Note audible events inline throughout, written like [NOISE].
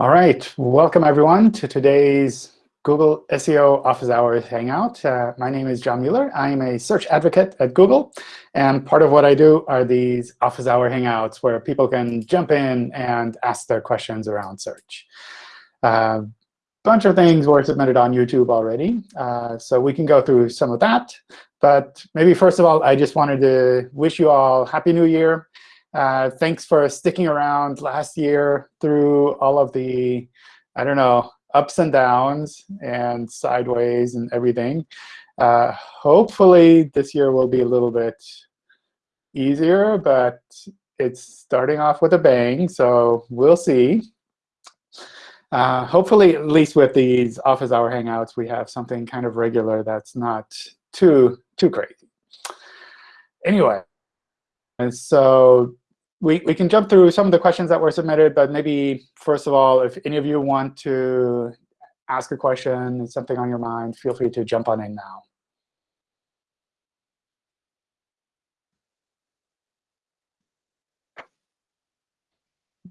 All right, welcome everyone to today's Google SEO Office Hours Hangout. Uh, my name is John Mueller. I am a search advocate at Google. And part of what I do are these Office Hour Hangouts where people can jump in and ask their questions around search. A uh, bunch of things were submitted on YouTube already, uh, so we can go through some of that. But maybe first of all, I just wanted to wish you all Happy New Year. Uh, thanks for sticking around last year through all of the, I don't know, ups and downs and sideways and everything. Uh, hopefully, this year will be a little bit easier, but it's starting off with a bang, so we'll see. Uh, hopefully, at least with these office hour hangouts, we have something kind of regular that's not too too crazy. Anyway, and so we, we can jump through some of the questions that were submitted, but maybe first of all, if any of you want to ask a question, something on your mind, feel free to jump on in now.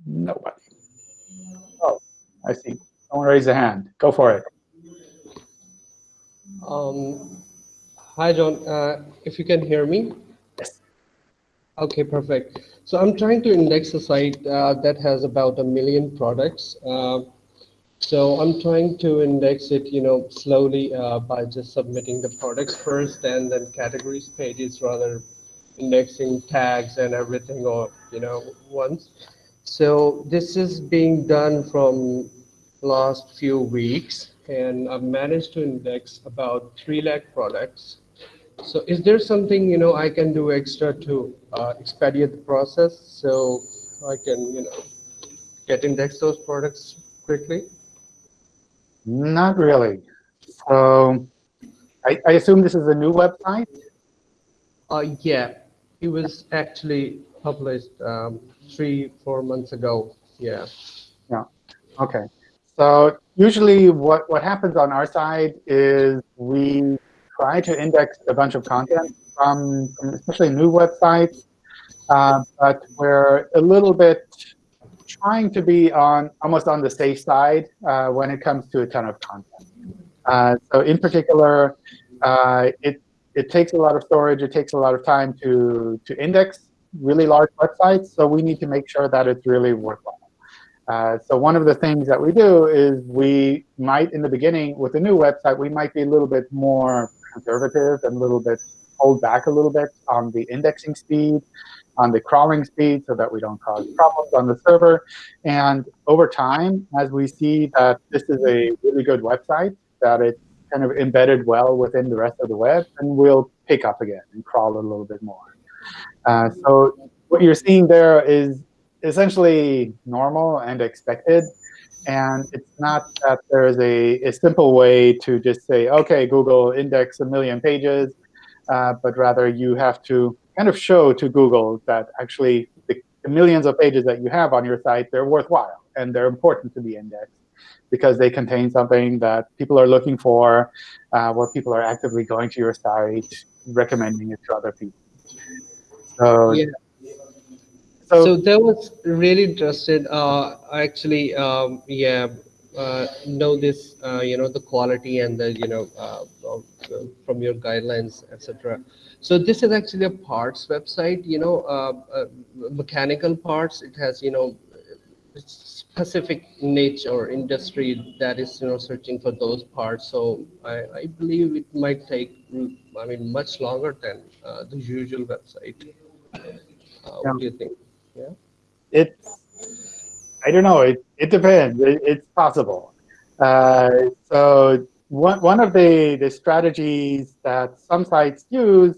Nobody. Oh, I see. Someone raise a hand. Go for it. Um, hi, John. Uh, if you can hear me. Yes. OK, perfect. So I'm trying to index a site uh, that has about a million products. Uh, so I'm trying to index it, you know, slowly uh, by just submitting the products first and then categories pages rather indexing tags and everything or, you know, once. So this is being done from last few weeks and I've managed to index about 3 lakh products so is there something, you know, I can do extra to uh, expedite the process so I can, you know, get index those products quickly? Not really. So I, I assume this is a new website? Uh, yeah, it was actually published um, three, four months ago. Yeah. Yeah. OK. So usually what, what happens on our side is we try to index a bunch of content from, from especially new websites, uh, but we're a little bit trying to be on almost on the safe side uh, when it comes to a ton of content. Uh, so in particular, uh, it it takes a lot of storage. It takes a lot of time to to index really large websites. So we need to make sure that it's really worthwhile. Uh, so one of the things that we do is we might, in the beginning, with a new website, we might be a little bit more conservative and a little bit hold back a little bit on the indexing speed, on the crawling speed, so that we don't cause problems on the server. And over time, as we see that this is a really good website, that it's kind of embedded well within the rest of the web, and we'll pick up again and crawl a little bit more. Uh, so what you're seeing there is essentially normal and expected. And it's not that there's a, a simple way to just say, OK, Google index a million pages, uh, but rather you have to kind of show to Google that actually the, the millions of pages that you have on your site, they're worthwhile and they're important to be indexed because they contain something that people are looking for, uh, where people are actively going to your site, recommending it to other people. So yeah. So, so that was really interested. Uh, actually, um, yeah, uh, know this, uh, you know, the quality and the, you know, uh, from your guidelines, etc. So this is actually a parts website, you know, uh, uh, mechanical parts. It has, you know, specific niche or industry that is, you know, searching for those parts. So I, I believe it might take, I mean, much longer than the usual website. What do you think? Yeah. It's, I don't know, it, it depends. It, it's possible. Uh, so one, one of the, the strategies that some sites use,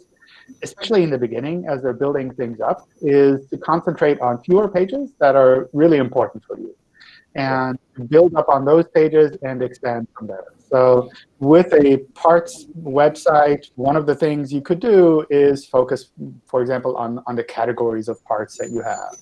especially in the beginning as they're building things up, is to concentrate on fewer pages that are really important for you and build up on those pages and expand from there. So with a parts website, one of the things you could do is focus, for example, on, on the categories of parts that you have.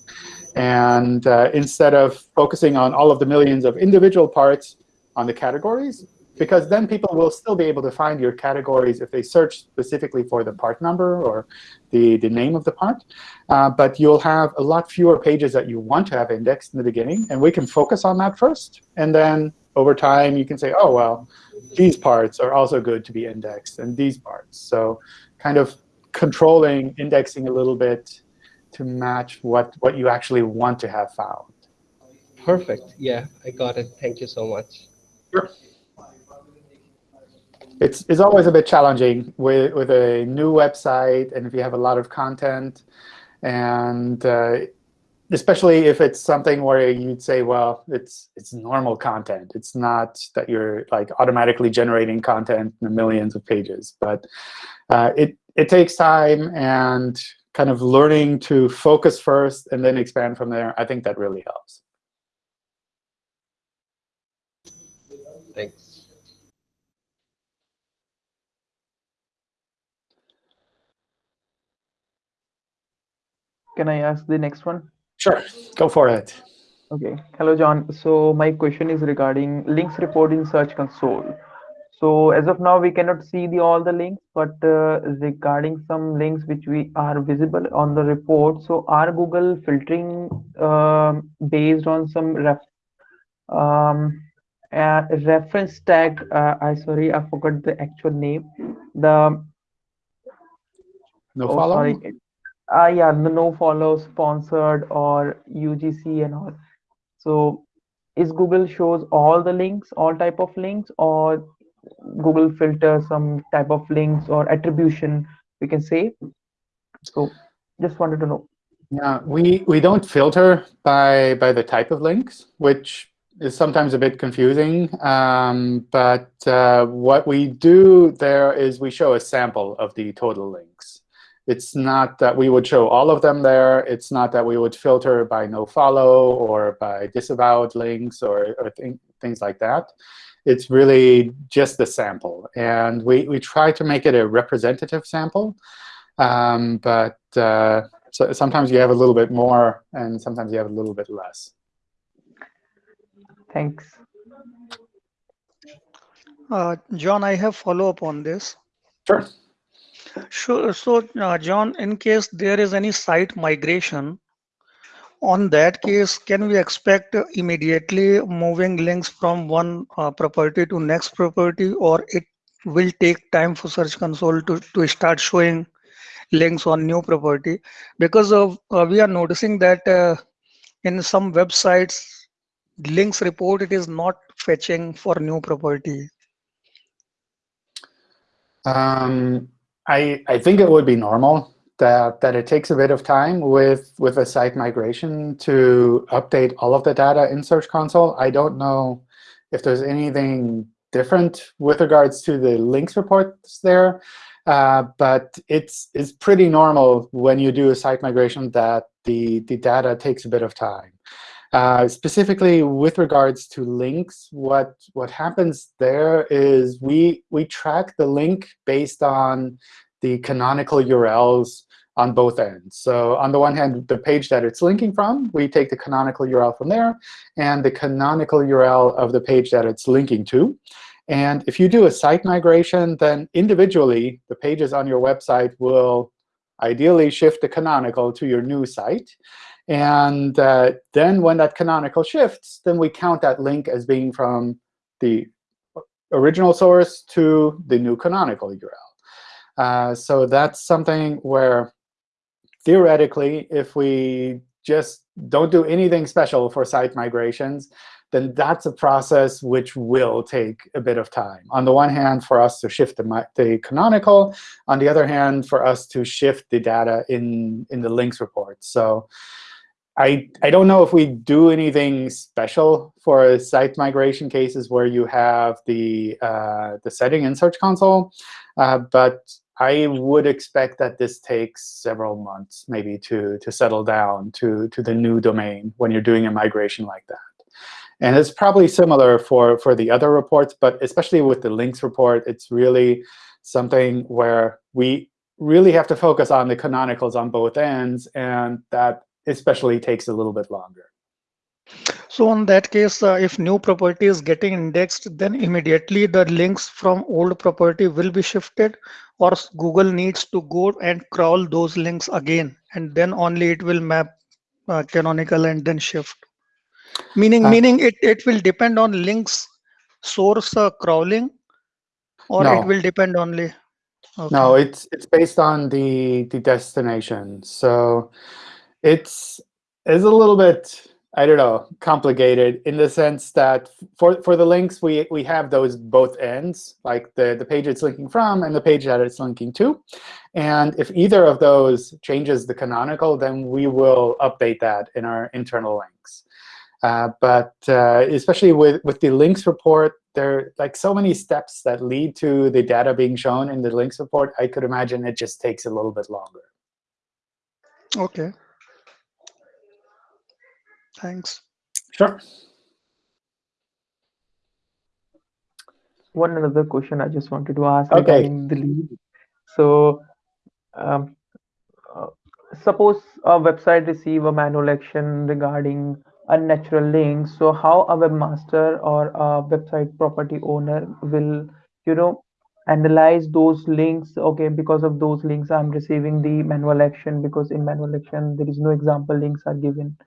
And uh, instead of focusing on all of the millions of individual parts on the categories, because then people will still be able to find your categories if they search specifically for the part number or the, the name of the part. Uh, but you'll have a lot fewer pages that you want to have indexed in the beginning. And we can focus on that first. And then over time, you can say, oh, well, these parts are also good to be indexed, and these parts. So kind of controlling indexing a little bit to match what, what you actually want to have found. Perfect. Yeah, I got it. Thank you so much. Sure. It's, it's always a bit challenging with, with a new website, and if you have a lot of content, and uh, especially if it's something where you'd say, well, it's it's normal content. It's not that you're like automatically generating content in the millions of pages. But uh, it it takes time and kind of learning to focus first and then expand from there. I think that really helps. Thanks. Can I ask the next one? Sure, go for it. Okay. Hello, John. So my question is regarding links report in Search Console. So as of now, we cannot see the all the links, but uh, regarding some links which we are visible on the report, so are Google filtering uh, based on some ref, um, uh, reference tag? Uh, I sorry, I forgot the actual name. The no oh, follow. Sorry. Uh, yeah, the no follow sponsored or UGC and all. So is Google shows all the links, all type of links, or Google filter some type of links or attribution we can say. So just wanted to know. Yeah, we, we don't filter by, by the type of links, which is sometimes a bit confusing. Um, but uh, what we do there is we show a sample of the total links. It's not that we would show all of them there. It's not that we would filter by no follow or by disavowed links or, or th things like that. It's really just the sample. And we, we try to make it a representative sample. Um, but uh, so sometimes you have a little bit more, and sometimes you have a little bit less. Thanks. Uh, John, I have follow-up on this. Sure. Sure. So, uh, John, in case there is any site migration, on that case, can we expect immediately moving links from one uh, property to next property, or it will take time for Search Console to, to start showing links on new property? Because of uh, we are noticing that uh, in some websites, links report it is not fetching for new property. Um, I, I think it would be normal that, that it takes a bit of time with, with a site migration to update all of the data in Search Console. I don't know if there's anything different with regards to the links reports there. Uh, but it's, it's pretty normal when you do a site migration that the, the data takes a bit of time. Uh, specifically with regards to links, what, what happens there is we, we track the link based on the canonical URLs on both ends. So on the one hand, the page that it's linking from, we take the canonical URL from there, and the canonical URL of the page that it's linking to. And if you do a site migration, then individually, the pages on your website will ideally shift the canonical to your new site. And uh, then when that canonical shifts, then we count that link as being from the original source to the new canonical URL. Uh, so that's something where theoretically, if we just don't do anything special for site migrations, then that's a process which will take a bit of time. On the one hand, for us to shift the, the canonical. On the other hand, for us to shift the data in, in the links report. So I, I don't know if we do anything special for site migration cases where you have the, uh, the setting in Search Console. Uh, but I would expect that this takes several months maybe to, to settle down to, to the new domain when you're doing a migration like that. And it's probably similar for, for the other reports, but especially with the links report, it's really something where we really have to focus on the canonicals on both ends, and that especially takes a little bit longer. So in that case, uh, if new property is getting indexed, then immediately the links from old property will be shifted or Google needs to go and crawl those links again and then only it will map uh, canonical and then shift. Meaning, Uh, meaning it, it will depend on links source uh, crawling or No. it will depend only. Okay. No, it's it's based on the the destination. So it's it's a little bit I don't know complicated in the sense that for for the links we we have those both ends like the the page it's linking from and the page that it's linking to, and if either of those changes the canonical, then we will update that in our internal links. Uh, but uh, especially with, with the links report, there are like so many steps that lead to the data being shown in the links report. I could imagine it just takes a little bit longer. Okay. Thanks. Sure. One another question I just wanted to ask Okay. regarding the lead. So, um, uh, suppose a website receive a manual action regarding unnatural links. So, how a webmaster or a website property owner will, you know, analyze those links? Okay, because of those links, I'm receiving the manual action because in manual action there is no example links are given.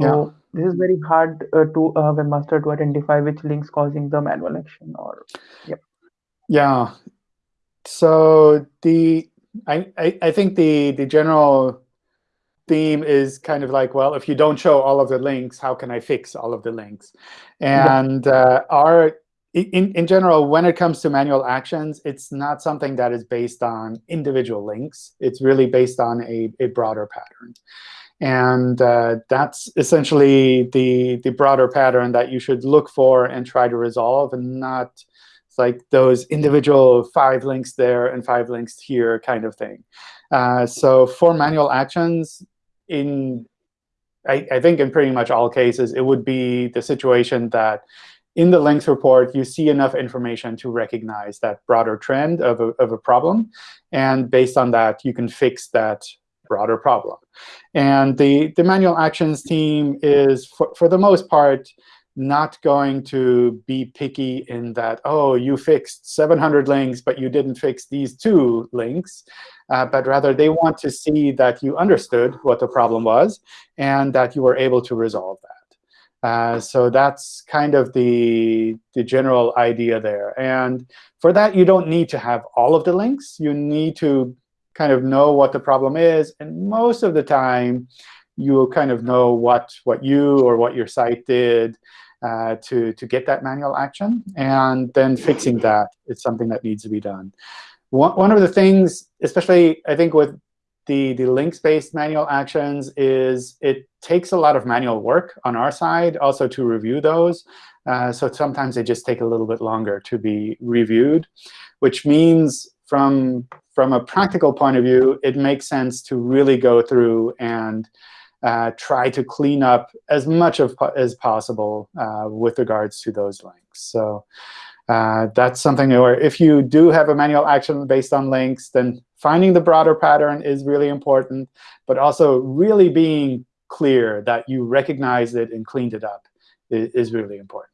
So this is very hard uh, to uh, webmaster to identify which links causing the manual action or yep. Yeah. So the I, I, I think the the general theme is kind of like, well, if you don't show all of the links, how can I fix all of the links? And uh, our in, in general, when it comes to manual actions, it's not something that is based on individual links. It's really based on a, a broader pattern. And uh, that's essentially the, the broader pattern that you should look for and try to resolve, and not like those individual five links there and five links here kind of thing. Uh, so for manual actions, in I, I think in pretty much all cases, it would be the situation that in the links report, you see enough information to recognize that broader trend of a, of a problem. And based on that, you can fix that broader problem. And the, the manual actions team is, for, for the most part, not going to be picky in that, oh, you fixed 700 links, but you didn't fix these two links. Uh, but rather, they want to see that you understood what the problem was and that you were able to resolve that. Uh, so that's kind of the, the general idea there. And for that, you don't need to have all of the links. You need to kind of know what the problem is. And most of the time, you will kind of know what, what you or what your site did uh, to, to get that manual action. And then fixing that is something that needs to be done. One, one of the things, especially I think with the, the links-based manual actions, is it takes a lot of manual work on our side also to review those. Uh, so sometimes they just take a little bit longer to be reviewed, which means from, from a practical point of view, it makes sense to really go through and uh, try to clean up as much of, as possible uh, with regards to those links. So uh, that's something where if you do have a manual action based on links, then finding the broader pattern is really important, but also really being clear that you recognized it and cleaned it up is, is really important.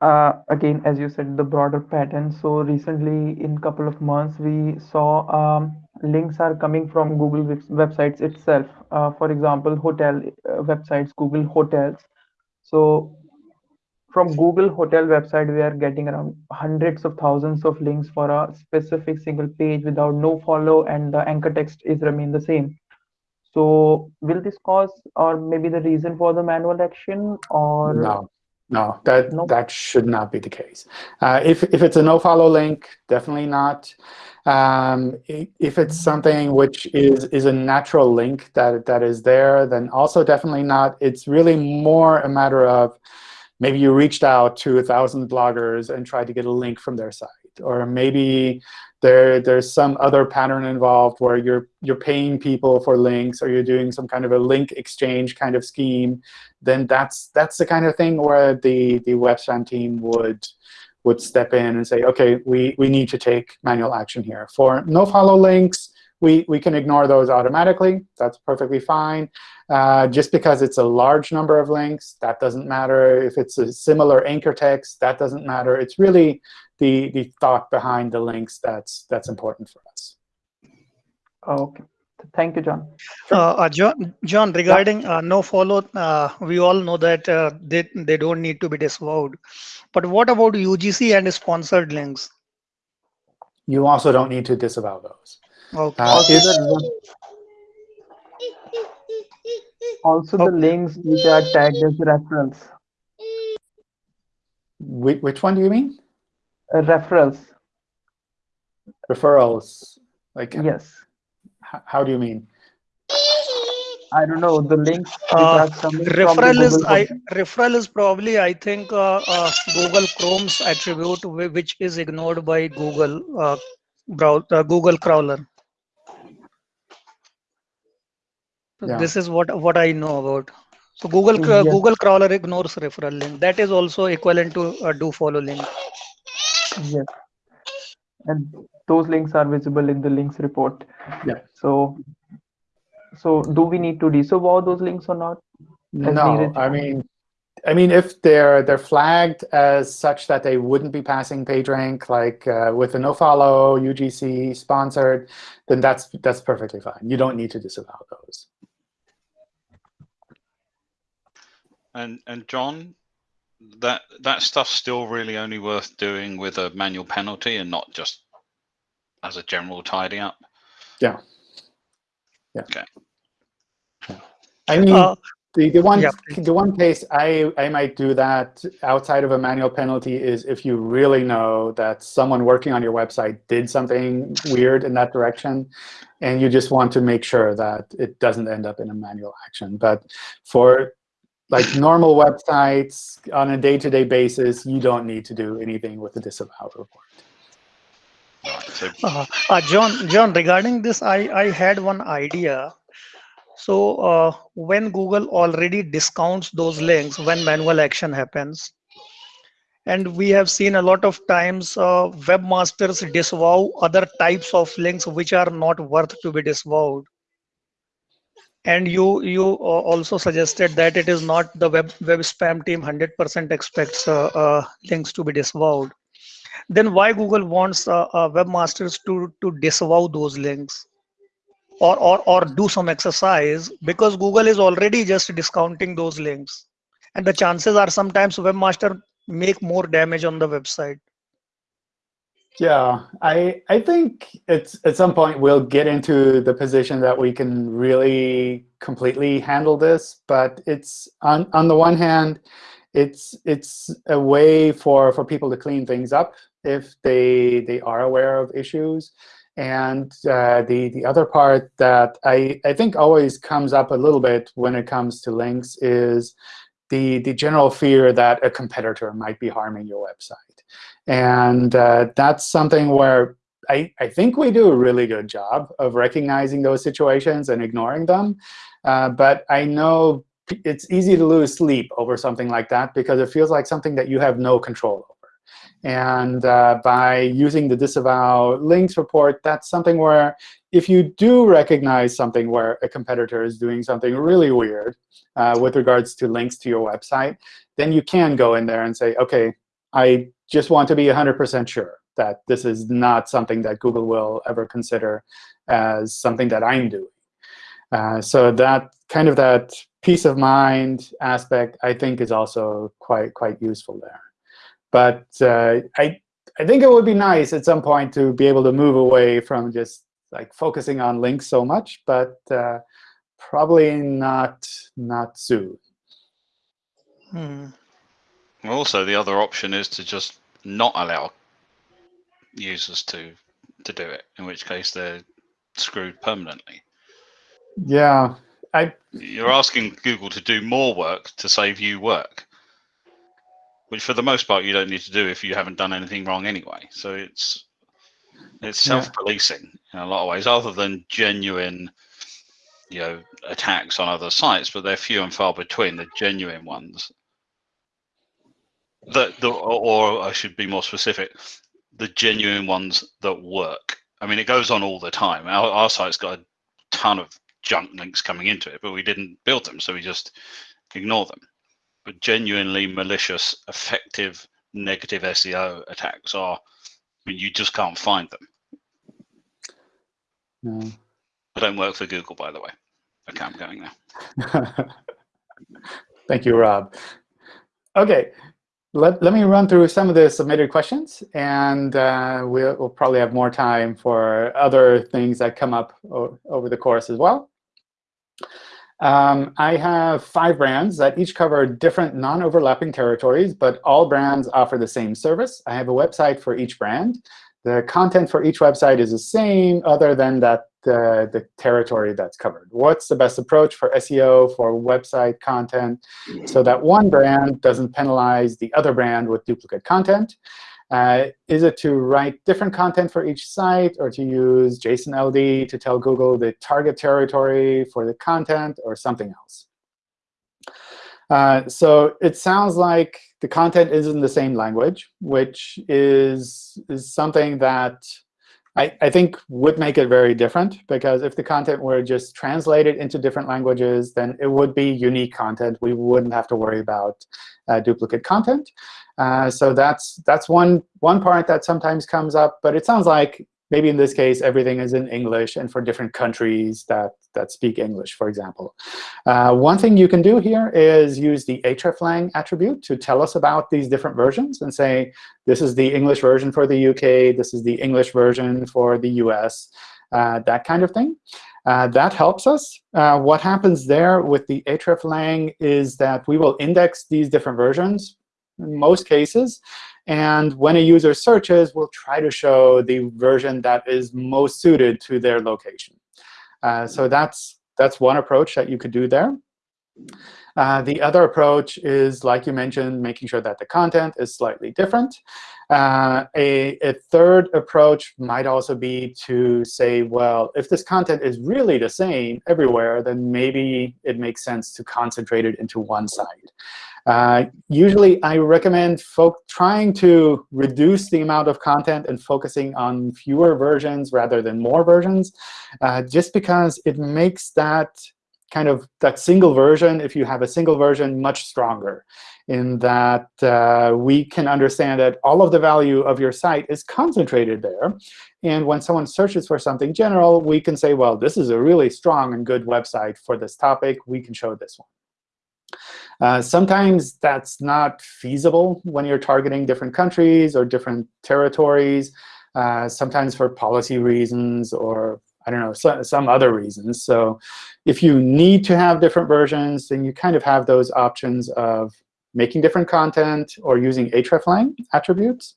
Uh, again, as you said, the broader pattern. So recently, in couple of months, we saw um, links are coming from Google websites itself. Uh, for example, hotel uh, websites, Google Hotels. So from Google Hotel website, we are getting around hundreds of thousands of links for a specific single page without no follow, and the anchor text is remain the same. So will this cause or maybe the reason for the manual action or No, no, that No? that should not be the case. Uh, if if it's a no-follow link, definitely not. Um, if it's something which is is a natural link that that is there, then also definitely not. It's really more a matter of maybe you reached out to a thousand bloggers and tried to get a link from their site, or maybe there there's some other pattern involved where you're you're paying people for links, or you're doing some kind of a link exchange kind of scheme. Then that's that's the kind of thing where the the WebSpam team would would step in and say, OK, we, we need to take manual action here. For no-follow links, we, we can ignore those automatically. That's perfectly fine. Uh, just because it's a large number of links, that doesn't matter. If it's a similar anchor text, that doesn't matter. It's really the, the thought behind the links that's, that's important for us. Okay. Thank you, John. Uh, uh, John, John, regarding uh, no follow, uh, we all know that uh, they, they don't need to be disavowed. But what about UGC and sponsored links? You also don't need to disavow those. Okay. Uh, Also if- the, also the links which are tagged as reference. Whi- which one do you mean? Uh, referrals. Referrals. Like, Yes. how do you mean? I don't know the links which Uh, are coming from the Referral is I referral is probably I think uh, uh, Google Chrome's attribute which is ignored by Google uh, brow uh, Google crawler. Yeah. This is what what I know about. So Google uh, Yes. Google crawler ignores referral link. That is also equivalent to a do follow link. Yes. And those links are visible in the links report. Yeah. So, so do we need to disavow those links or not? As No, needed. I mean, I mean, if they're they're flagged as such that they wouldn't be passing PageRank, like uh, with a nofollow, UGC, sponsored, then that's that's perfectly fine. You don't need to disavow those. And and John, that that stuff's still really only worth doing with a manual penalty and not just as a general tidy up. Yeah. Yeah. Okay. I mean, Uh, the, the one yeah, the one case I, I might do that outside of a manual penalty is if you really know that someone working on your website did something weird in that direction, and you just want to make sure that it doesn't end up in a manual action. But for like normal websites on a day-to-day basis, you don't need to do anything with the disavow report. Uh, uh, John, John, regarding this, I, I had one idea. So uh, when Google already discounts those links when manual action happens, and we have seen a lot of times uh, webmasters disavow other types of links which are not worth to be disavowed. And you you uh, also suggested that it is not the web web spam team 100% expects uh, uh, links to be disavowed. Then why Google wants uh, uh, webmasters to to disavow those links? Or, or or do some exercise because Google is already just discounting those links. And the chances are sometimes webmaster make more damage on the website. Yeah, I I think it's at some point we'll get into the position that we can really completely handle this. But it's on on the one hand, it's it's a way for for people to clean things up if they they are aware of issues. And uh, the the other part that I I think always comes up a little bit when it comes to links is the the general fear that a competitor might be harming your website. And uh, that's something where I, I think we do a really good job of recognizing those situations and ignoring them. Uh, but I know it's easy to lose sleep over something like that because it feels like something that you have no control over. And uh, by using the disavow links report, that's something where if you do recognize something where a competitor is doing something really weird uh, with regards to links to your website, then you can go in there and say, OK, I just want to be 100% sure that this is not something that Google will ever consider as something that I'm doing. Uh, so that kind of that peace of mind aspect, I think, is also quite quite useful there. But uh, I I think it would be nice at some point to be able to move away from just like focusing on links so much, but uh, probably not not soon. Hmm. Also the other option is to just not allow users to to do it, in which case they're screwed permanently. Yeah, I You're asking Google to do more work to save you work, which for the most part you don't need to do if you haven't done anything wrong anyway. So it's it's self-policing in a lot of ways, other than genuine, you know, attacks on other sites, but they're few and far between. The genuine ones. That the or, I should be more specific, the genuine ones that work I mean, it goes on all the time. Our, our site's got a ton of junk links coming into it, but we didn't build them, so we just ignore them. But genuinely malicious, effective, negative SEO attacks are, I mean, you just can't find them. No. I don't work for Google, by the way. Okay, I'm going now. [LAUGHS] Thank you, Rob. OK, let, let me run through some of the submitted questions. And uh, we'll, we'll, probably have more time for other things that come up over the course as well. Um, I have five brands that each cover different non-overlapping territories, but all brands offer the same service. I have a website for each brand. The content for each website is the same other than that the, the territory that's covered. What's the best approach for SEO, for website content, so that one brand doesn't penalize the other brand with duplicate content? Uh, is it to write different content for each site, or to use JSON-LD to tell Google the target territory for the content, or something else? Uh, so it sounds like the content is in the same language, which is, is something that I, I think would make it very different, because if the content were just translated into different languages, then it would be unique content. We wouldn't have to worry about uh, duplicate content. Uh, so that's that's one one part that sometimes comes up. But it sounds like maybe in this case, everything is in English and for different countries that, that speak English, for example. Uh, one thing you can do here is use the hreflang attribute to tell us about these different versions and say, this is the English version for the UK, this is the English version for the US, uh, that kind of thing. Uh, that helps us. Uh, what happens there with the hreflang is that we will index these different versions in most cases. And when a user searches, we'll try to show the version that is most suited to their location. Uh, so that's, that's one approach that you could do there. Uh, the other approach is, like you mentioned, making sure that the content is slightly different. Uh, a, a, third approach might also be to say, well, if this content is really the same everywhere, then maybe it makes sense to concentrate it into one site. Uh, usually, I recommend folk trying to reduce the amount of content and focusing on fewer versions rather than more versions, uh, just because it makes that kind of that single version, if you have a single version, much stronger in that uh, we can understand that all of the value of your site is concentrated there. And when someone searches for something general, we can say, well, this is a really strong and good website for this topic. We can show this one. Uh, sometimes that's not feasible when you're targeting different countries or different territories, uh, sometimes for policy reasons or I don't know, so, some other reasons. So if you need to have different versions, then you kind of have those options of making different content or using hreflang attributes.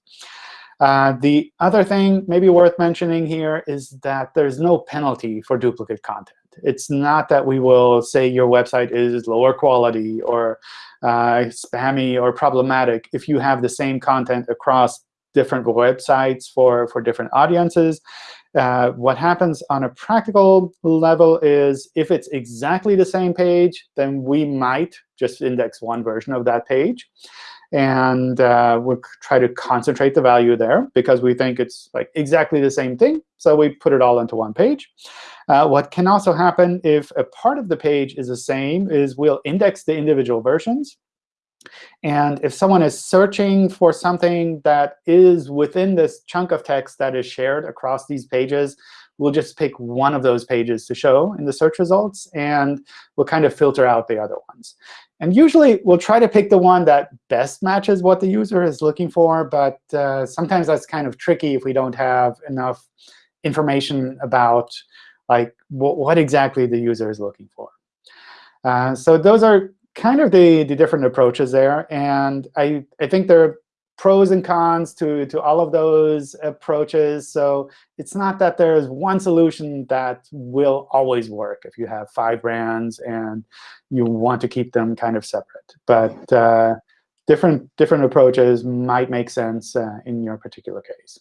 Uh, the other thing maybe worth mentioning here is that there's no penalty for duplicate content. It's not that we will say your website is lower quality or uh, spammy or problematic if you have the same content across different websites for, for different audiences. Uh, what happens on a practical level is if it's exactly the same page, then we might just index one version of that page. And uh, we'll try to concentrate the value there because we think it's like exactly the same thing. So we put it all into one page. Uh, what can also happen if a part of the page is the same is we'll index the individual versions. And if someone is searching for something that is within this chunk of text that is shared across these pages, we'll just pick one of those pages to show in the search results, and we'll kind of filter out the other ones. And usually, we'll try to pick the one that best matches what the user is looking for. But uh, sometimes that's kind of tricky if we don't have enough information about like what exactly the user is looking for. Uh, so those are kind of the, the different approaches there. And I, I think there are pros and cons to, to all of those approaches. So it's not that there's one solution that will always work if you have five brands and you want to keep them kind of separate. But uh, different, different approaches might make sense uh, in your particular case.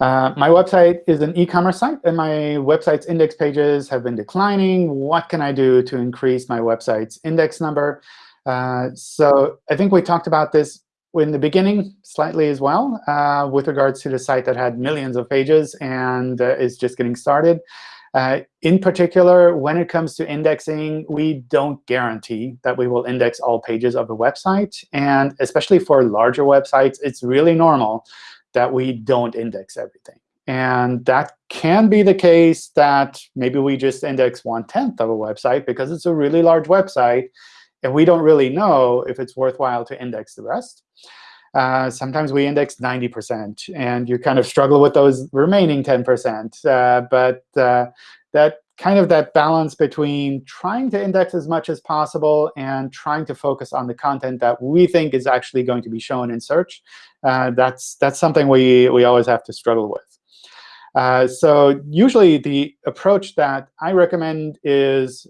Uh, my website is an e-commerce site, and my website's index pages have been declining. What can I do to increase my website's index number? Uh, so I think we talked about this in the beginning slightly as well uh, with regards to the site that had millions of pages and uh, is just getting started. Uh, in particular, when it comes to indexing, we don't guarantee that we will index all pages of the website. And especially for larger websites, it's really normal that we don't index everything. And that can be the case that maybe we just index one-tenth of a website because it's a really large website, and we don't really know if it's worthwhile to index the rest. Uh, sometimes we index 90%, and you kind of struggle with those remaining 10%. Uh, but uh, that kind of that balance between trying to index as much as possible and trying to focus on the content that we think is actually going to be shown in search, uh, that's, that's something we, we always have to struggle with. Uh, so usually the approach that I recommend is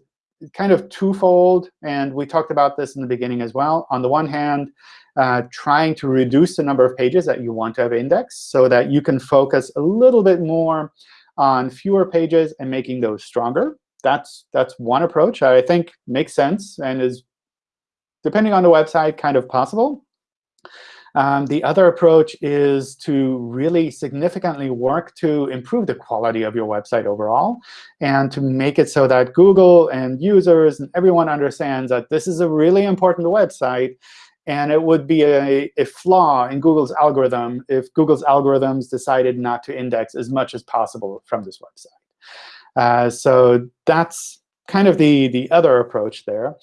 kind of twofold. And we talked about this in the beginning as well. On the one hand, uh, trying to reduce the number of pages that you want to have indexed so that you can focus a little bit more on fewer pages and making those stronger. That's, that's one approach I think makes sense and is, depending on the website, kind of possible. Um, the other approach is to really significantly work to improve the quality of your website overall and to make it so that Google and users and everyone understands that this is a really important website and it would be a, a flaw in Google's algorithm if Google's algorithms decided not to index as much as possible from this website. Uh, so that's kind of the, the other approach there.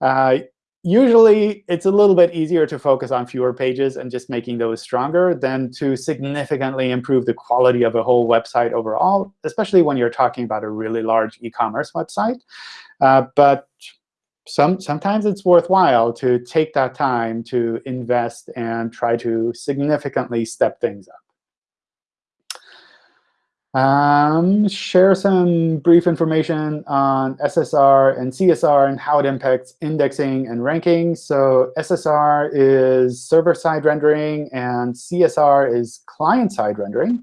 Uh, usually, it's a little bit easier to focus on fewer pages and just making those stronger than to significantly improve the quality of a whole website overall, especially when you're talking about a really large e-commerce website. Uh, but some, sometimes it's worthwhile to take that time to invest and try to significantly step things up. Um, share some brief information on SSR and CSR and how it impacts indexing and ranking. So SSR is server-side rendering, and CSR is client-side rendering.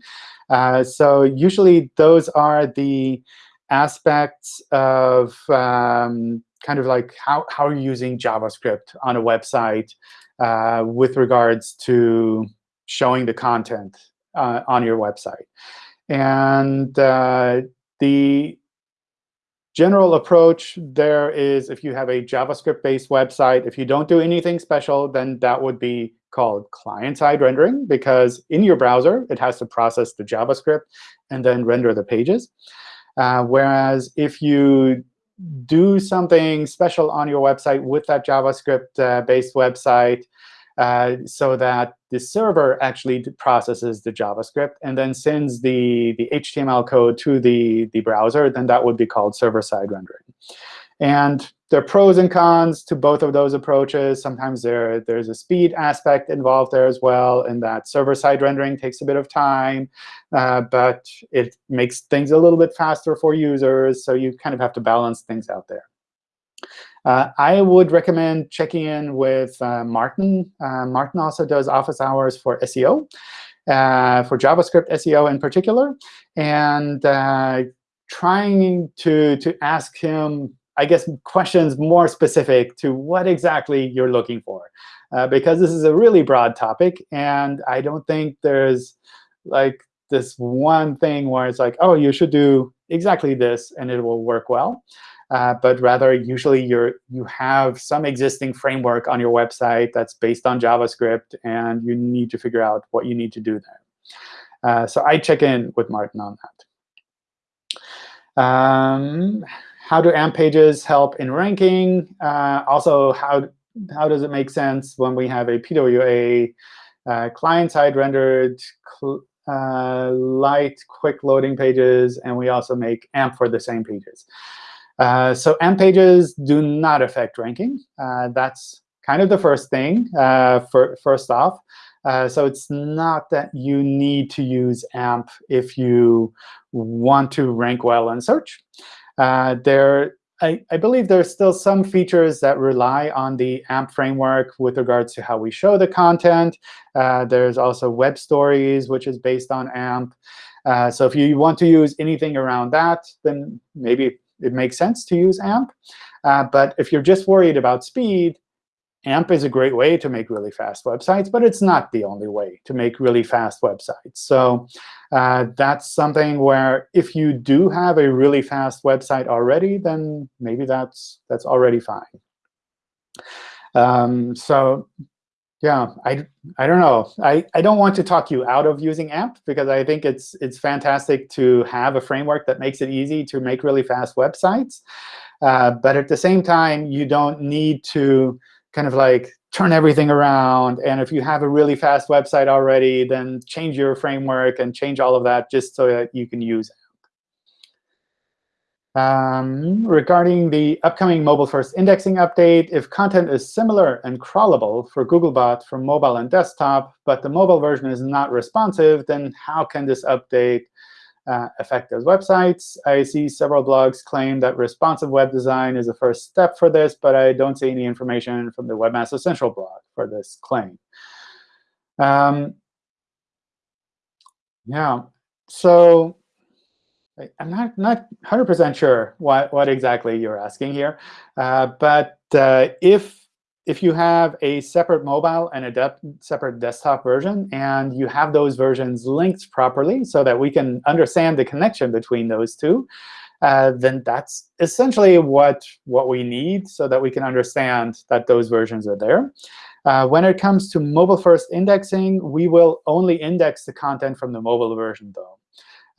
Uh, so usually, those are the aspects of um, kind of like how, how are you using JavaScript on a website uh, with regards to showing the content uh, on your website. And uh, the general approach there is if you have a JavaScript-based website, if you don't do anything special, then that would be called client-side rendering, because in your browser, it has to process the JavaScript and then render the pages. Uh, whereas if you do something special on your website with that JavaScript-based uh, website uh, so that the server actually processes the JavaScript and then sends the, the HTML code to the, the browser, then that would be called server-side rendering. And there are pros and cons to both of those approaches. Sometimes there, there's a speed aspect involved there as well, and that server-side rendering takes a bit of time, uh, but it makes things a little bit faster for users, so you kind of have to balance things out there. Uh, I would recommend checking in with uh, Martin. Uh, Martin also does office hours for SEO, uh, for JavaScript SEO in particular, and uh, trying to, to ask him I guess, questions more specific to what exactly you're looking for. Uh, because this is a really broad topic, and I don't think there's like this one thing where it's like, oh, you should do exactly this, and it will work well. Uh, but rather, usually you're you have some existing framework on your website that's based on JavaScript, and you need to figure out what you need to do there. Uh, so I check in with Martin on that. Um, how do AMP pages help in ranking? Uh, also, how, how does it make sense when we have a PWA uh, client-side rendered uh, light, quick loading pages, and we also make AMP for the same pages. Uh, so AMP pages do not affect ranking. Uh, that's kind of the first thing, uh, for, first off. Uh, so it's not that you need to use AMP if you want to rank well in search. Uh, there, I, I, believe there's still some features that rely on the AMP framework with regards to how we show the content. Uh, there's also web stories, which is based on AMP. Uh, so if you want to use anything around that, then maybe it makes sense to use AMP. Uh, but if you're just worried about speed, AMP is a great way to make really fast websites, but it's not the only way to make really fast websites. So uh, that's something where if you do have a really fast website already, then maybe that's that's already fine. Um, so yeah, I, I don't know. I, I don't want to talk you out of using AMP because I think it's it's fantastic to have a framework that makes it easy to make really fast websites. Uh, but at the same time, you don't need to kind of like turn everything around. And if you have a really fast website already, then change your framework and change all of that just so that you can use it. Um, regarding the upcoming mobile-first indexing update, if content is similar and crawlable for Googlebot for mobile and desktop, but the mobile version is not responsive, then how can this update uh, affect those websites? I see several blogs claim that responsive web design is the first step for this, but I don't see any information from the Webmaster Central blog for this claim. Um, yeah, so I'm not not 100% sure what what exactly you're asking here, uh, but uh, if if you have a separate mobile and a de separate desktop version, and you have those versions linked properly so that we can understand the connection between those two, uh, then that's essentially what what we need so that we can understand that those versions are there. Uh, when it comes to mobile-first indexing, we will only index the content from the mobile version, though.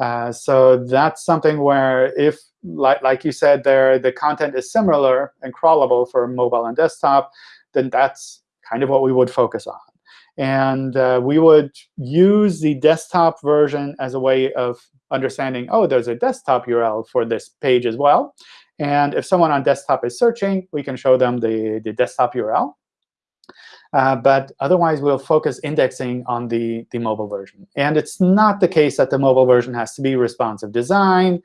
Uh, so that's something where if, like, like you said there, the content is similar and crawlable for mobile and desktop, then that's kind of what we would focus on. And uh, we would use the desktop version as a way of understanding, oh, there's a desktop URL for this page as well. And if someone on desktop is searching, we can show them the, the desktop URL. Uh, but otherwise, we'll focus indexing on the, the mobile version. And it's not the case that the mobile version has to be responsive design.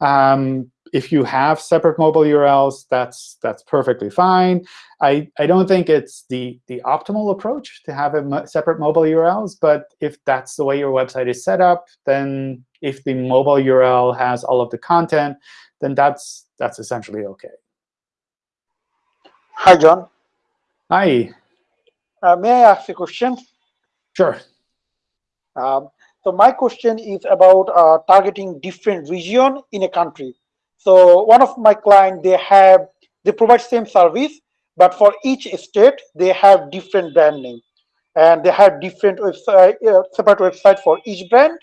Um, if you have separate mobile URLs, that's that's perfectly fine. I, I don't think it's the, the optimal approach to have a separate mobile URLs. But if that's the way your website is set up, then if the mobile URL has all of the content, then that's that's essentially OK. Hi, John. Hi. Uh, may I ask a question? Sure. Um, so my question is about uh, targeting different region in a country. So one of my clients, they have they provide same service, but for each state they have different brand name, and they have different website, uh, separate website for each brand.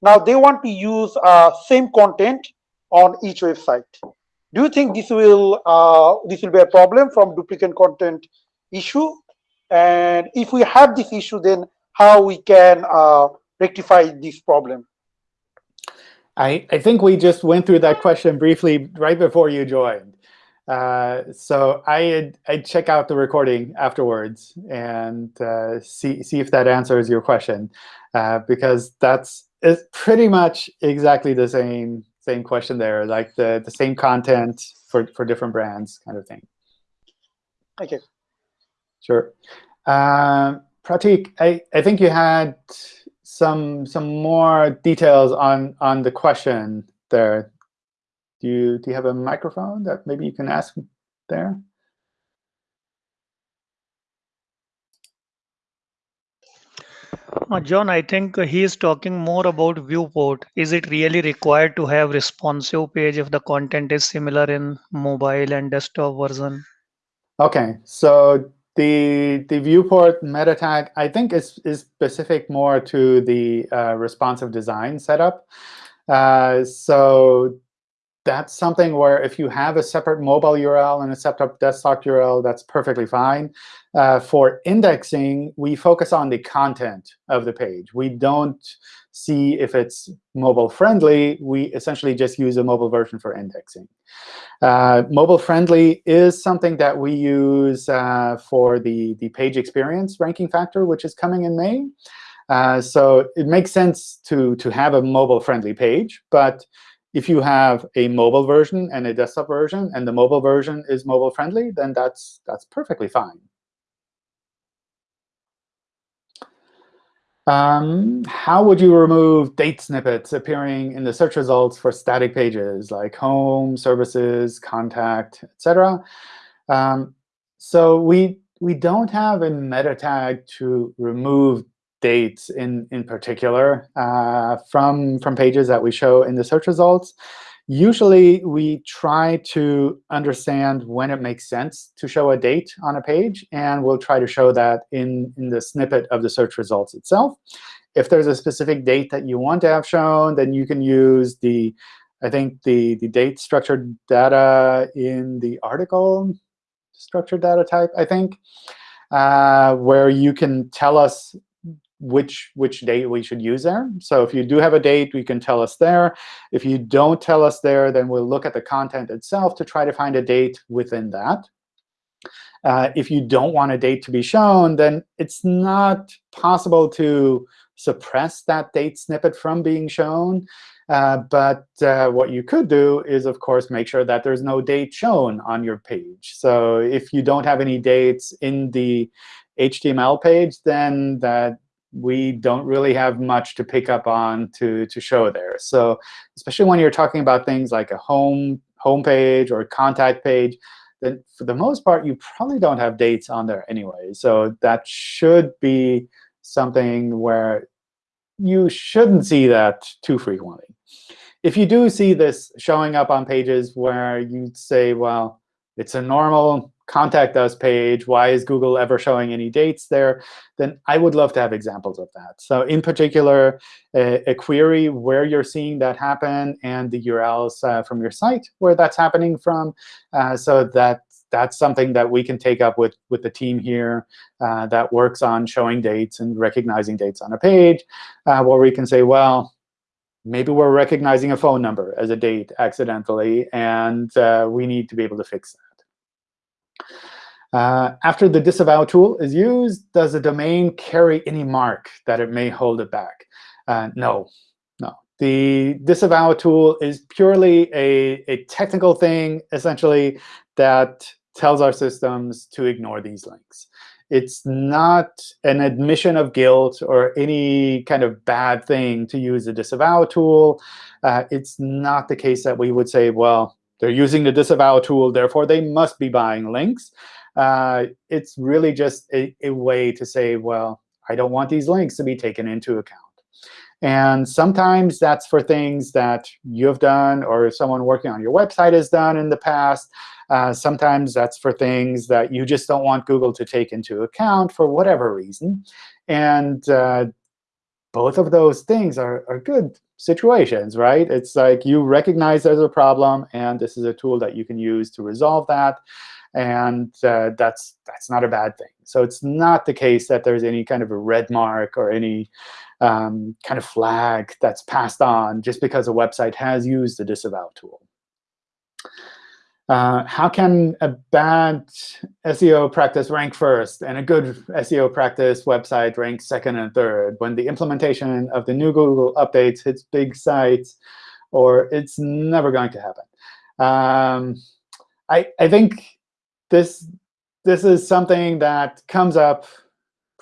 Now they want to use uh, same content on each website. Do you think this will uh, this will be a problem from duplicate content issue? And if we have this issue, then how we can uh, rectify this problem? I, I think we just went through that question briefly right before you joined. Uh, so I I'd check out the recording afterwards and uh, see see if that answers your question, uh, because that's it's pretty much exactly the same same question there, like the the same content for for different brands, kind of thing. Thank you. Sure. Uh, Pratik, I, I think you had some some more details on on the question there. Do you do you have a microphone that maybe you can ask there? Uh, John, I think he is talking more about viewport. Is it really required to have responsive page if the content is similar in mobile and desktop version? OK, so the the viewport meta tag, I think, is, is specific more to the uh, responsive design setup. Uh, so that's something where if you have a separate mobile URL and a separate desktop URL, that's perfectly fine. Uh, for indexing, we focus on the content of the page. We don't see if it's mobile friendly. We essentially just use a mobile version for indexing. Uh, mobile friendly is something that we use uh, for the, the page experience ranking factor, which is coming in May. Uh, so it makes sense to, to have a mobile friendly page. But if you have a mobile version and a desktop version, and the mobile version is mobile friendly, then that's, that's perfectly fine. Um, how would you remove date snippets appearing in the search results for static pages like home, services, contact, etc.? Um, so we we don't have a meta tag to remove dates in, in particular uh, from, from pages that we show in the search results. Usually, we try to understand when it makes sense to show a date on a page, and we'll try to show that in, in the snippet of the search results itself. If there's a specific date that you want to have shown, then you can use the, I think, the, the date structured data in the article structured data type, I think, uh, where you can tell us which which date we should use there. So if you do have a date, you can tell us there. If you don't tell us there, then we'll look at the content itself to try to find a date within that. Uh, if you don't want a date to be shown, then it's not possible to suppress that date snippet from being shown. Uh, but uh, what you could do is, of course, make sure that there's no date shown on your page. So if you don't have any dates in the HTML page, then that we don't really have much to pick up on to, to show there. So especially when you're talking about things like a home homepage or contact page, then for the most part, you probably don't have dates on there anyway. So that should be something where you shouldn't see that too frequently. If you do see this showing up on pages where you say, well, it's a normal contact us page, why is Google ever showing any dates there, then I would love to have examples of that. So in particular, a, a query where you're seeing that happen and the URLs uh, from your site where that's happening from, uh, so that that's something that we can take up with, with the team here uh, that works on showing dates and recognizing dates on a page, uh, where we can say, well, maybe we're recognizing a phone number as a date accidentally, and uh, we need to be able to fix that. Uh, after the disavow tool is used, does the domain carry any mark that it may hold it back? Uh, no, no. The disavow tool is purely a, a technical thing, essentially, that tells our systems to ignore these links. It's not an admission of guilt or any kind of bad thing to use the disavow tool. Uh, it's not the case that we would say, well, they're using the disavow tool, therefore they must be buying links. Uh, it's really just a, a way to say, well, I don't want these links to be taken into account. And sometimes that's for things that you've done or someone working on your website has done in the past. Uh, sometimes that's for things that you just don't want Google to take into account for whatever reason. And uh, both of those things are, are good situations, right? It's like you recognize there's a problem, and this is a tool that you can use to resolve that. And uh, that's that's not a bad thing. So it's not the case that there's any kind of a red mark or any um, kind of flag that's passed on just because a website has used the disavow tool. Uh, how can a bad SEO practice rank first and a good SEO practice website rank second and third when the implementation of the new Google updates hits big sites, or it's never going to happen? Um, I, I think this, this is something that comes up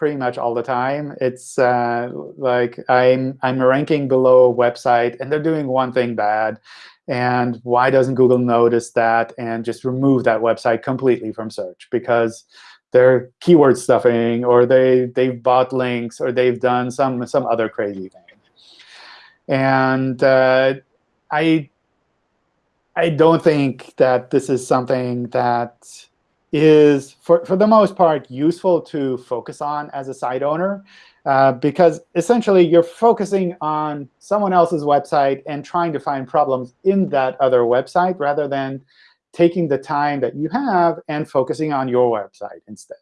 pretty much all the time. It's uh, like I'm, I'm ranking below a website, and they're doing one thing bad. And why doesn't Google notice that and just remove that website completely from search? Because they're keyword stuffing, or they, they've bought links, or they've done some, some other crazy thing. And uh, I, I don't think that this is something that is, for, for the most part, useful to focus on as a site owner. Uh, because essentially, you're focusing on someone else's website and trying to find problems in that other website rather than taking the time that you have and focusing on your website instead.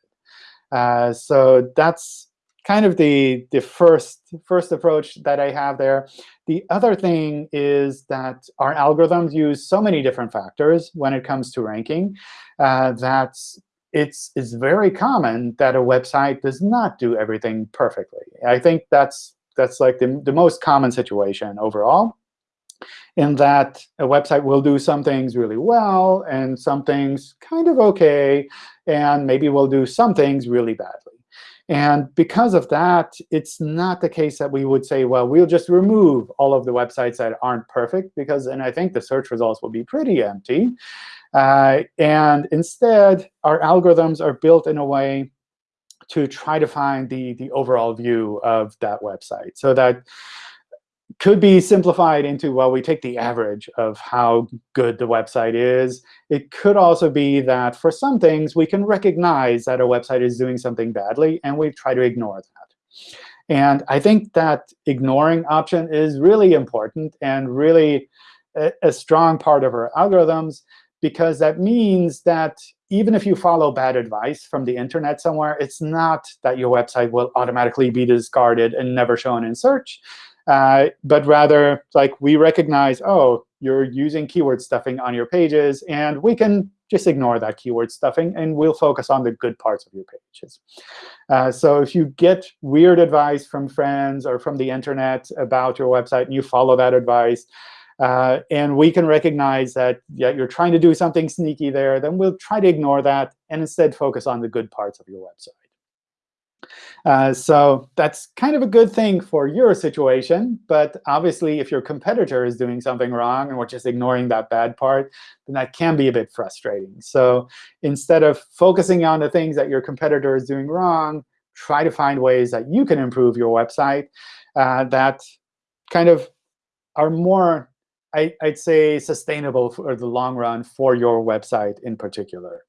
Uh, so that's kind of the, the first, first approach that I have there. The other thing is that our algorithms use so many different factors when it comes to ranking uh, that it's, it's very common that a website does not do everything perfectly. I think that's, that's like the, the most common situation overall, in that a website will do some things really well and some things kind of OK, and maybe will do some things really badly. And because of that, it's not the case that we would say, well, we'll just remove all of the websites that aren't perfect, because and I think the search results will be pretty empty. Uh, and instead, our algorithms are built in a way to try to find the, the overall view of that website. So that could be simplified into, well, we take the average of how good the website is. It could also be that for some things, we can recognize that a website is doing something badly, and we try to ignore that. And I think that ignoring option is really important and really a, a strong part of our algorithms, because that means that even if you follow bad advice from the internet somewhere, it's not that your website will automatically be discarded and never shown in search. Uh, but rather, like we recognize, oh, you're using keyword stuffing on your pages, and we can just ignore that keyword stuffing, and we'll focus on the good parts of your pages. Uh, so if you get weird advice from friends or from the internet about your website, and you follow that advice, uh, and we can recognize that yeah, you're trying to do something sneaky there, then we'll try to ignore that and instead focus on the good parts of your website. Uh, so that's kind of a good thing for your situation. But obviously, if your competitor is doing something wrong and we're just ignoring that bad part, then that can be a bit frustrating. So instead of focusing on the things that your competitor is doing wrong, try to find ways that you can improve your website uh, that kind of are more I, would say sustainable for the long run for your website in particular.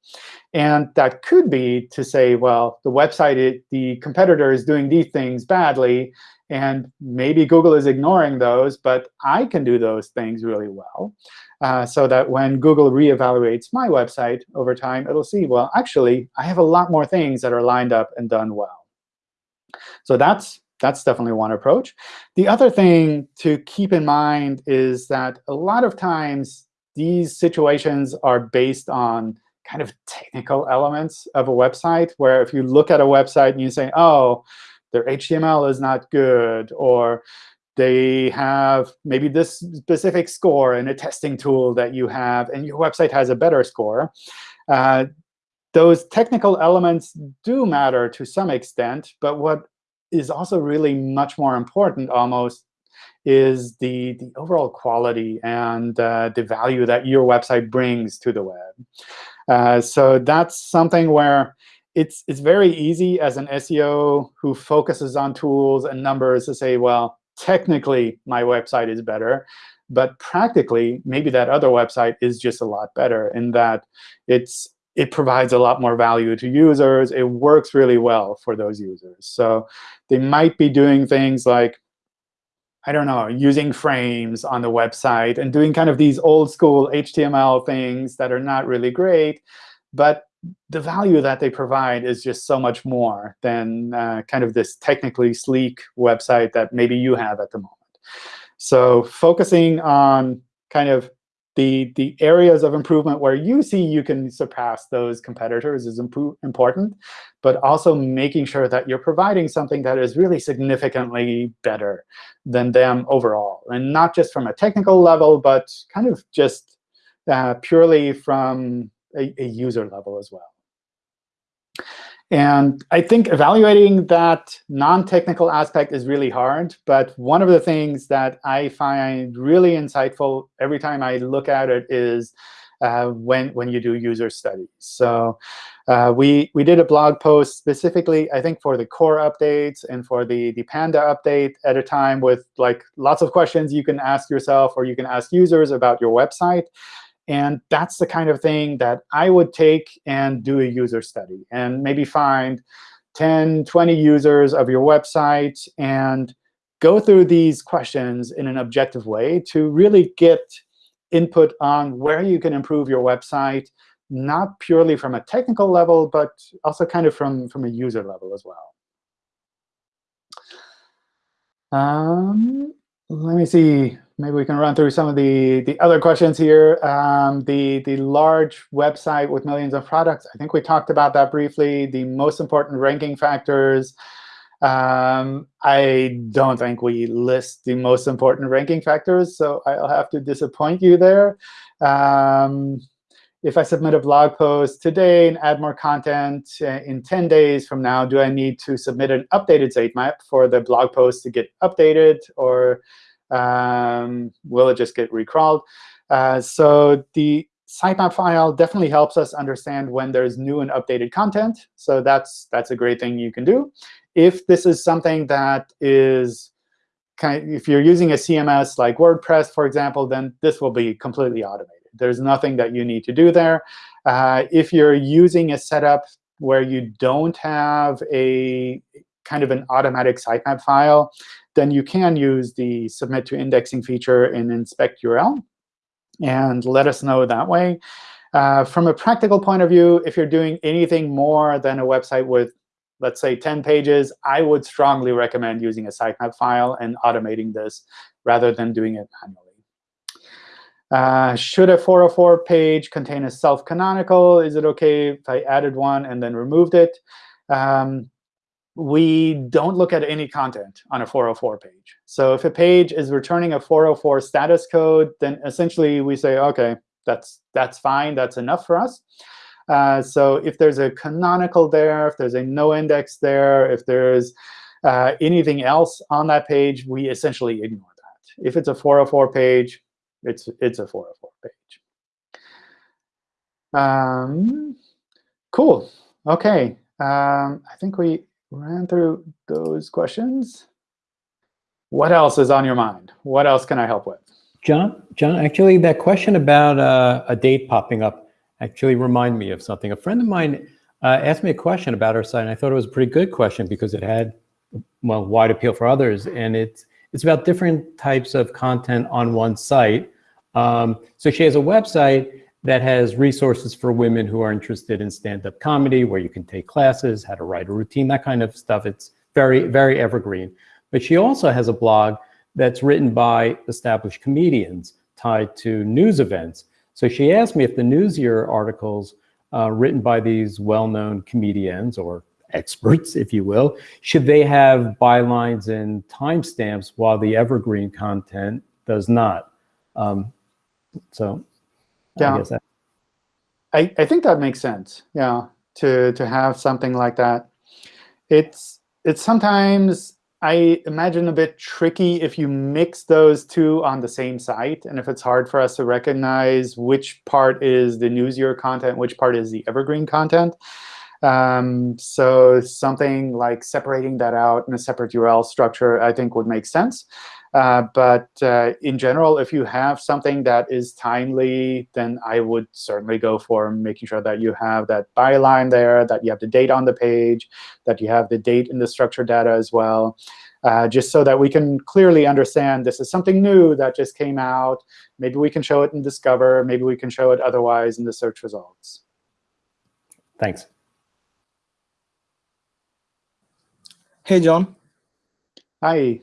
And that could be to say, well, the website, it, the competitor is doing these things badly, and maybe Google is ignoring those, but I can do those things really well. Uh, so that when Google reevaluates my website over time, it'll see, well, actually, I have a lot more things that are lined up and done well. So that's that's definitely one approach. The other thing to keep in mind is that a lot of times these situations are based on kind of technical elements of a website, where if you look at a website and you say, oh, their HTML is not good, or they have maybe this specific score in a testing tool that you have, and your website has a better score, uh, those technical elements do matter to some extent. But what is also really much more important almost is the, the overall quality and uh, the value that your website brings to the web. Uh, so that's something where it's, it's very easy as an SEO who focuses on tools and numbers to say, well, technically, my website is better. But practically, maybe that other website is just a lot better in that it's it provides a lot more value to users. It works really well for those users. So they might be doing things like, I don't know, using frames on the website and doing kind of these old school HTML things that are not really great. But the value that they provide is just so much more than uh, kind of this technically sleek website that maybe you have at the moment. So focusing on kind of the, the areas of improvement where you see you can surpass those competitors is important, but also making sure that you're providing something that is really significantly better than them overall. And not just from a technical level, but kind of just uh, purely from a, a user level as well. And I think evaluating that non-technical aspect is really hard. But one of the things that I find really insightful every time I look at it is uh, when, when you do user studies. So uh, we, we did a blog post specifically, I think, for the core updates and for the, the Panda update at a time with like lots of questions you can ask yourself or you can ask users about your website. And that's the kind of thing that I would take and do a user study and maybe find 10, 20 users of your website and go through these questions in an objective way to really get input on where you can improve your website, not purely from a technical level, but also kind of from, from a user level as well. Um, let me see maybe we can run through some of the, the other questions here. Um, the, the large website with millions of products, I think we talked about that briefly. The most important ranking factors. Um, I don't think we list the most important ranking factors, so I'll have to disappoint you there. Um, if I submit a blog post today and add more content uh, in 10 days from now, do I need to submit an updated sitemap for the blog post to get updated, or um, will it just get recrawled? Uh, so the sitemap file definitely helps us understand when there's new and updated content. So that's that's a great thing you can do. If this is something that is kind of, if you're using a CMS like WordPress, for example, then this will be completely automated. There's nothing that you need to do there. Uh, if you're using a setup where you don't have a kind of an automatic sitemap file, then you can use the submit to indexing feature in inspect URL and let us know that way. Uh, from a practical point of view, if you're doing anything more than a website with, let's say, 10 pages, I would strongly recommend using a sitemap file and automating this rather than doing it manually. Uh, should a 404 page contain a self-canonical? Is it OK if I added one and then removed it? Um, we don't look at any content on a 404 page. So if a page is returning a 404 status code, then essentially we say, OK, that's, that's fine. That's enough for us. Uh, so if there's a canonical there, if there's a no index there, if there's uh, anything else on that page, we essentially ignore that. If it's a 404 page, it's, it's a 404 page. Um, cool. OK. Um, I think we ran through those questions. What else is on your mind? What else can I help with? John, John, actually, that question about uh, a date popping up actually remind me of something. A friend of mine uh, asked me a question about our site, and I thought it was a pretty good question because it had, well, wide appeal for others, and it's it's about different types of content on one site. Um, so she has a website that has resources for women who are interested in stand-up comedy, where you can take classes, how to write a routine, that kind of stuff. It's very, very evergreen. But she also has a blog that's written by established comedians tied to news events. So she asked me if the Newsier articles uh, written by these well-known comedians or experts, if you will, should they have bylines and timestamps while the evergreen content does not? Um, so yeah. I guess that. I, I think that makes sense. Yeah, to to have something like that. It's it's sometimes I imagine a bit tricky if you mix those two on the same site, and if it's hard for us to recognize which part is the newsier content, which part is the evergreen content. Um, so something like separating that out in a separate URL structure, I think would make sense. Uh, but uh, in general, if you have something that is timely, then I would certainly go for making sure that you have that byline there, that you have the date on the page, that you have the date in the structured data as well, uh, just so that we can clearly understand this is something new that just came out. Maybe we can show it in Discover. Maybe we can show it otherwise in the search results. Thanks. Hey, John. Hi.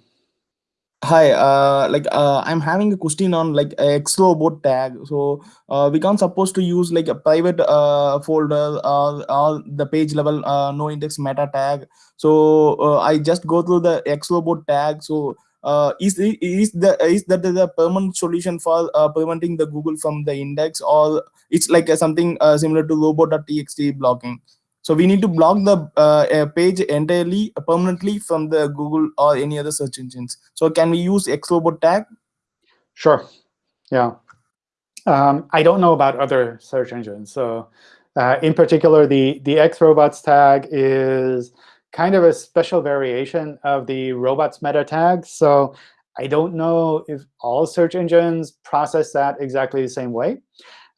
Hi, uh, like uh, I'm having a question on like a Xlobot tag. So uh, we can't supposed to use like a private uh, folder or, or the page level uh, no index meta tag. So uh, I just go through the Xlobot tag. So uh, is is the is that the permanent solution for uh, preventing the Google from the index, or it's like something uh, similar to robot.txt blocking? So we need to block the uh, page entirely permanently from the Google or any other search engines. So can we use Xlobot tag? Sure. Yeah. Um, I don't know about other search engines. So uh, in particular, the, the Xrobots tag is kind of a special variation of the robots meta tag. So I don't know if all search engines process that exactly the same way.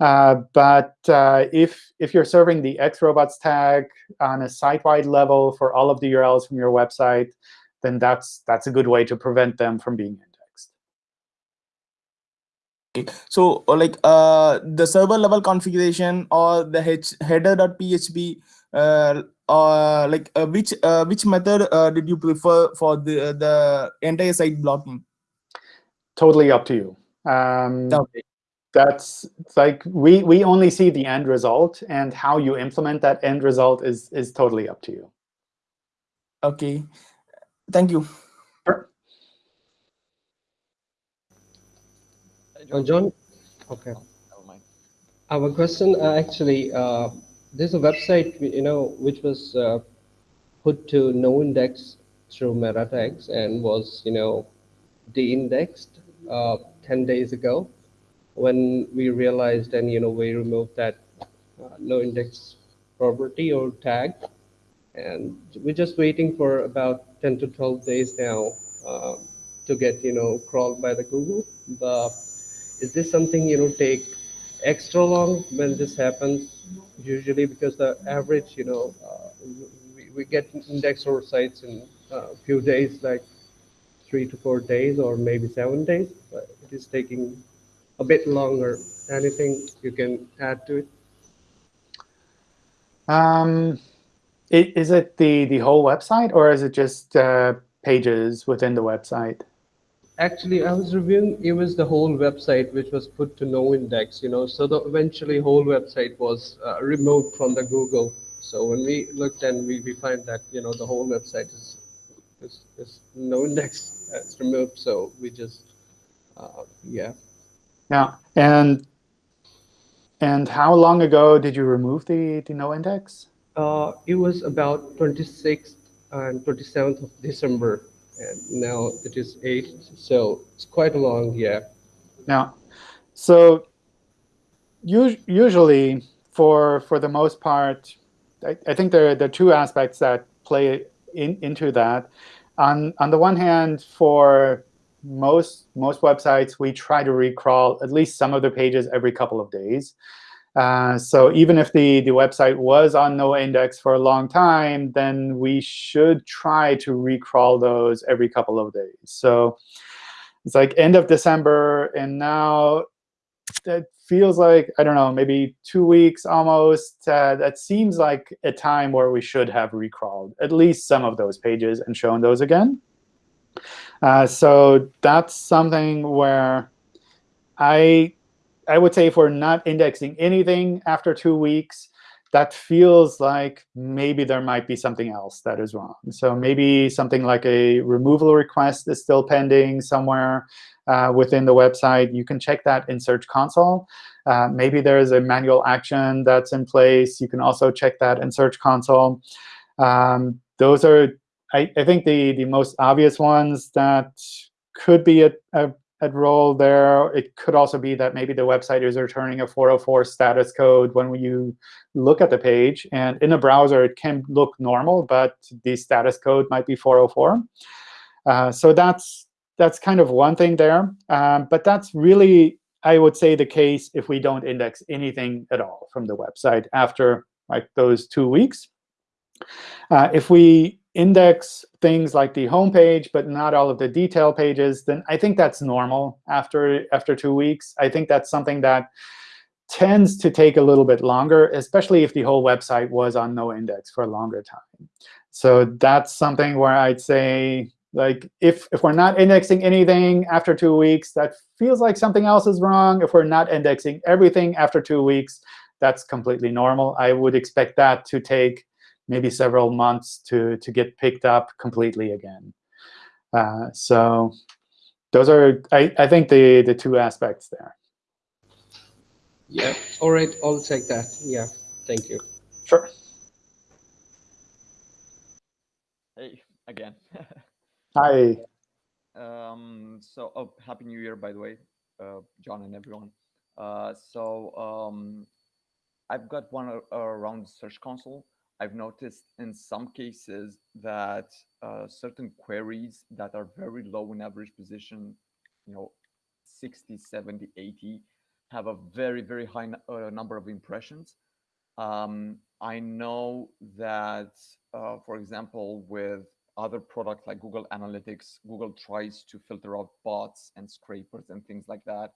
Uh, but uh, if, if you're serving the xrobots tag on a site-wide level for all of the URLs from your website, then that's, that's a good way to prevent them from being indexed. So like uh, the server level configuration or the header.php, uh, uh, like uh, which uh, which method uh, did you prefer for the the entire site blocking? Totally up to you. Um, okay that's like we we only see the end result and how you implement that end result is is totally up to you. Okay. Thank you. Sure. John, John? Okay. Our question uh, actually, uh, there's a website, you know, which was uh, put to no index through meta tags and was, you know, de-indexed uh, 10 days ago when we realized and, you know, we removed that uh, no index property or tag. And we're just waiting for about 10 to 12 days now uh, to get, you know, crawled by the Google. But is this something, you know, take extra long when this happens usually because the average you know uh, we, we get index our sites in a few days like three to four days or maybe seven days but it is taking a bit longer anything you can add to it Um, i- is it the, the whole website or is it just uh, pages within the website? Actually, I was reviewing, it was the whole website which was put to no index, you know, so the eventually whole website was uh, removed from the Google. So when we looked and we, we find that, you know, the whole website is, is, is no index, [LAUGHS] it's removed. So we just, uh, yeah. Yeah, and and how long ago did you remove the, the no index? Uh, it was about 26th and 27th of December. And now it is 8th. So it's quite a long, yeah. Yeah. So us- usually, for for the most part, I, I think there, there are two aspects that play in, into that. On on the one hand, for most most websites, we try to recrawl at least some of the pages every couple of days. Uh, so even if the, the website was on no index for a long time, then we should try to recrawl those every couple of days. So it's like end of December, and now that feels like, I don't know, maybe two weeks almost. Uh, that seems like a time where we should have recrawled at least some of those pages and shown those again. Uh, so that's something where I I would say if we're not indexing anything after two weeks, that feels like maybe there might be something else that is wrong. So maybe something like a removal request is still pending somewhere uh, within the website. You can check that in Search Console. Uh, maybe there's a manual action that's in place. You can also check that in Search Console. Um, those are, I, I think, the, the most obvious ones that could be a, a at role there. It could also be that maybe the website is returning a 404 status code when you look at the page. And in a browser, it can look normal, but the status code might be 404. Uh, so that's that's kind of one thing there. Um, but that's really, I would say, the case if we don't index anything at all from the website after like those two weeks. Uh, if we index things like the home page, but not all of the detail pages, then I think that's normal after, after two weeks. I think that's something that tends to take a little bit longer, especially if the whole website was on no index for a longer time. So that's something where I'd say, like, if, if we're not indexing anything after two weeks, that feels like something else is wrong. If we're not indexing everything after two weeks, that's completely normal. I would expect that to take maybe several months to, to get picked up completely again. Uh, so those are, I, I think, the, the two aspects there. Yeah. All right. I'll take that. Yeah. Thank you. Sure. Hey, again. [LAUGHS] Hi. um, so, oh, Happy New Year, by the way, uh, John and everyone. Uh, so, um, I've got one uh, around Search Console. I've noticed in some cases that uh, certain queries that are very low in average position, you know, 60, 70, 80, have a very, very high uh, number of impressions. Um, I know that, uh, for example, with other products like Google Analytics, Google tries to filter out bots and scrapers and things like that.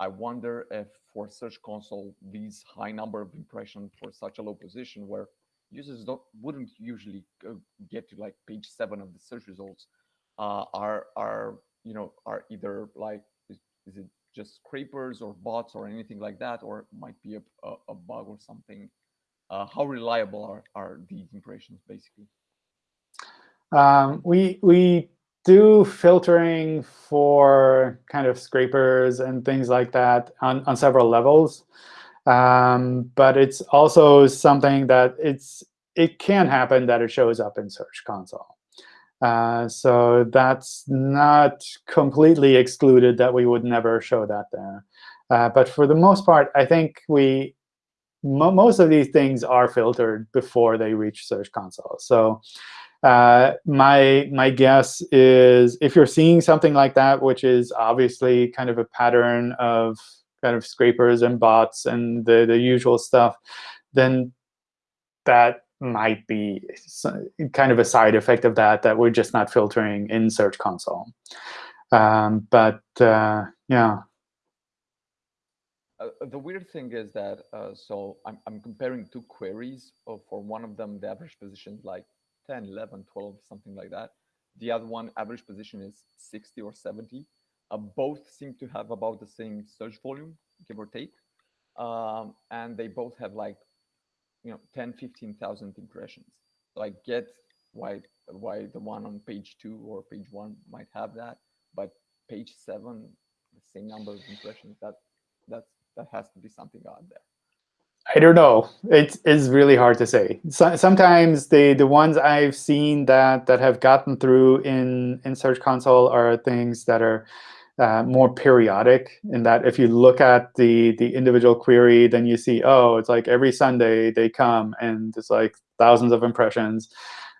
I wonder if for Search Console, these high number of impressions for such a low position where users don't wouldn't usually get to like page seven of the search results uh, are are you know are either like is, is, it just scrapers or bots or anything like that or might be a, a, a bug or something? Uh, how reliable are, are these impressions basically? Um, we we do filtering for kind of scrapers and things like that on, on several levels Um, but it's also something that it's it can happen that it shows up in Search Console. Uh, so that's not completely excluded that we would never show that there. Uh, but for the most part, I think we mo most of these things are filtered before they reach Search Console. So uh, my my guess is if you're seeing something like that, which is obviously kind of a pattern of kind of scrapers and bots and the, the usual stuff, then that might be kind of a side effect of that, that we're just not filtering in Search Console. Um, but uh, yeah. Uh, the weird thing is that, uh, so I'm, I'm comparing two queries. Uh, for one of them, the average position like 10, 11, 12, something like that. The other one, average position is 60 or 70. Uh, both seem to have about the same search volume, give or take. Um, and they both have like, you know, 10, 15,000 impressions. So I get why why the one on page two or page one might have that, but page seven, the same number of impressions, that that's that has to be something out there. I don't know. It is really hard to say. So, sometimes the the ones I've seen that that have gotten through in in Search Console are things that are uh, more periodic. In that, if you look at the the individual query, then you see, oh, it's like every Sunday they come and it's like thousands of impressions.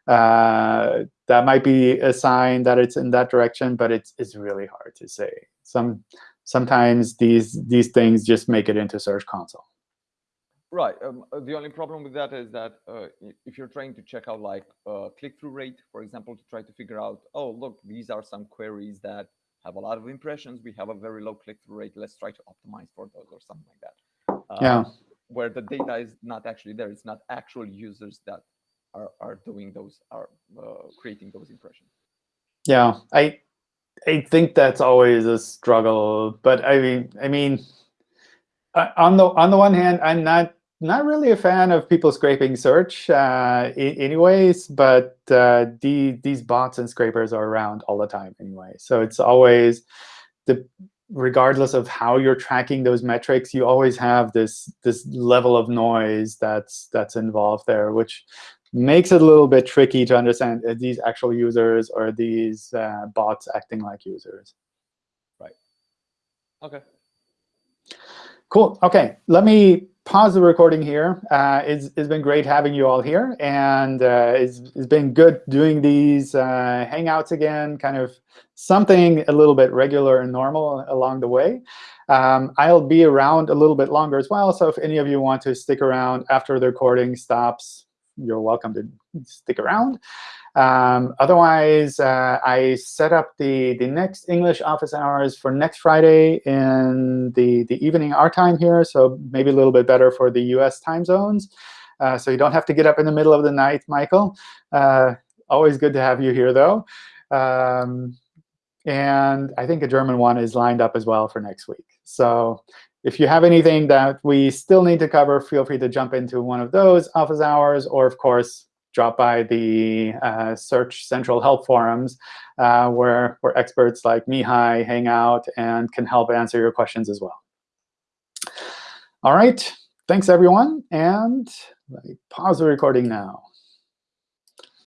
Uh, that might be a sign that it's in that direction, but it's it's really hard to say. Some sometimes these these things just make it into Search Console. Right. Um, uh, the only problem with that is that uh, if you're trying to check out like uh, click-through rate, for example, to try to figure out, oh, look, these are some queries that have a lot of impressions. We have a very low click-through rate. Let's try to optimize for those or something like that. Uh, yeah. Where the data is not actually there. It's not actual users that are, are doing those, are uh, creating those impressions. Yeah, I I think that's always a struggle. But I mean, I mean, uh, on the on the one hand, I'm not not really a fan of people scraping search uh, anyways, but uh, the, these bots and scrapers are around all the time anyway. So it's always, the regardless of how you're tracking those metrics, you always have this, this level of noise that's, that's involved there, which makes it a little bit tricky to understand are these actual users or these uh, bots acting like users. Right. OK. Cool. OK, let me pause the recording here. Uh, it's, it's been great having you all here. And uh, it's, it's been good doing these uh, Hangouts again, kind of something a little bit regular and normal along the way. Um, I'll be around a little bit longer as well. So if any of you want to stick around after the recording stops, you're welcome to stick around. Um, otherwise, uh, I set up the, the next English office hours for next Friday in the, the evening our time here, so maybe a little bit better for the US time zones. Uh, so you don't have to get up in the middle of the night, Michael. Uh, always good to have you here, though. Um, and I think a German one is lined up as well for next week. So if you have anything that we still need to cover, feel free to jump into one of those office hours, or of course, drop by the uh, Search Central help forums, uh, where, where experts like Mihai hang out and can help answer your questions as well. All right, thanks everyone, and let me pause the recording now.